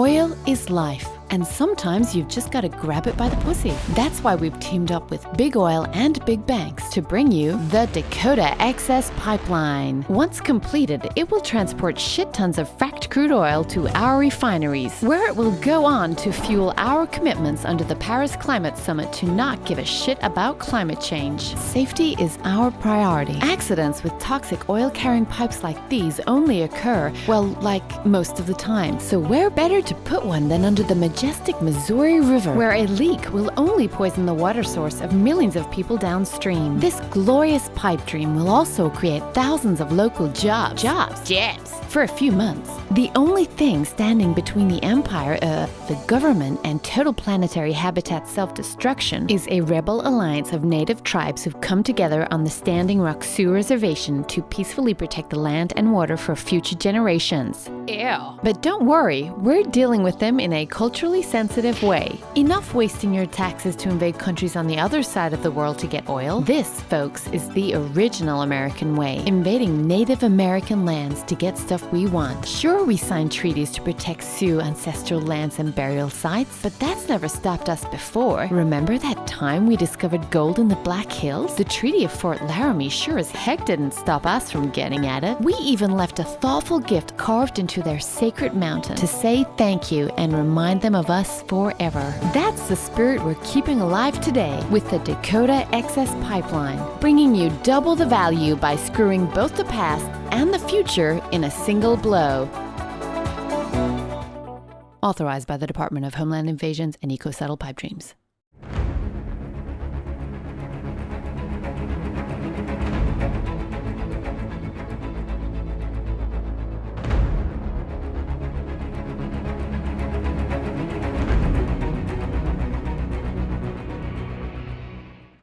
Oil is life, and sometimes you've just got to grab it by the pussy. That's why we've teamed up with Big Oil and Big Banks to bring you the Dakota Access Pipeline. Once completed, it will transport shit tons of fracked crude oil to our refineries, where it will go on to fuel our commitments under the Paris Climate Summit to not give a shit about climate change. Safety is our priority. Accidents with toxic oil carrying pipes like these only occur, well, like most of the time. So where better to put one than under the majestic Missouri River, where a leak will only poison the water source of millions of people downstream. This glorious pipe dream will also create thousands of local jobs. Jobs? Jobs. For a few months. The only thing standing between the empire, uh, the government, and total planetary habitat self-destruction is a rebel alliance of native tribes who've come together on the Standing Rock Sioux Reservation to peacefully protect the land and water for future generations. Ew. But don't worry, we're dealing with them in a culturally sensitive way. Enough wasting your taxes to invade countries on the other side of the world to get oil. This, folks, is the original American way, invading Native American lands to get stuff we want. Sure, we signed treaties to protect Sioux ancestral lands and burial sites, but that's never stopped us before. Remember that time we discovered gold in the Black Hills? The Treaty of Fort Laramie sure as heck didn't stop us from getting at it. We even left a thoughtful gift carved into their sacred mountain to say thank you and remind them of us forever. That's the spirit we're keeping alive today with the Dakota Access Pipeline, bringing you double the value by screwing both the past and the future in a single blow. Authorized by the Department of Homeland Invasions and Eco Settle Pipe Dreams.